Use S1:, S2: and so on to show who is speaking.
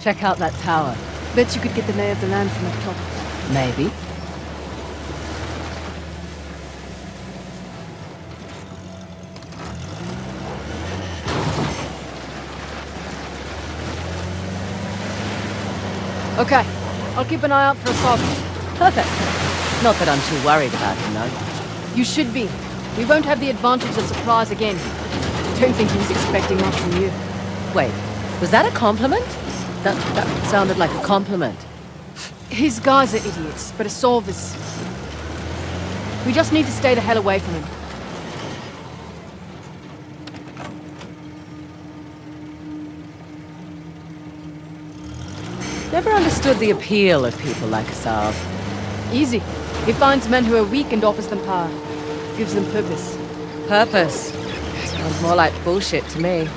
S1: Check out that tower.
S2: Bet you could get the lay of the land from up top.
S1: Maybe.
S2: Okay, I'll keep an eye out for a Asav.
S1: Perfect. Not that I'm too worried about him, though.
S2: You should be. We won't have the advantage of surprise again. Don't think he was expecting that from you.
S1: Wait, was that a compliment? That, that sounded like a compliment.
S2: His guys are idiots, but Asav is... We just need to stay the hell away from him.
S1: Never understood the appeal of people like Asav.
S2: Easy. He finds men who are weak and offers them power. Gives them purpose.
S1: Purpose. Sounds more like bullshit to me.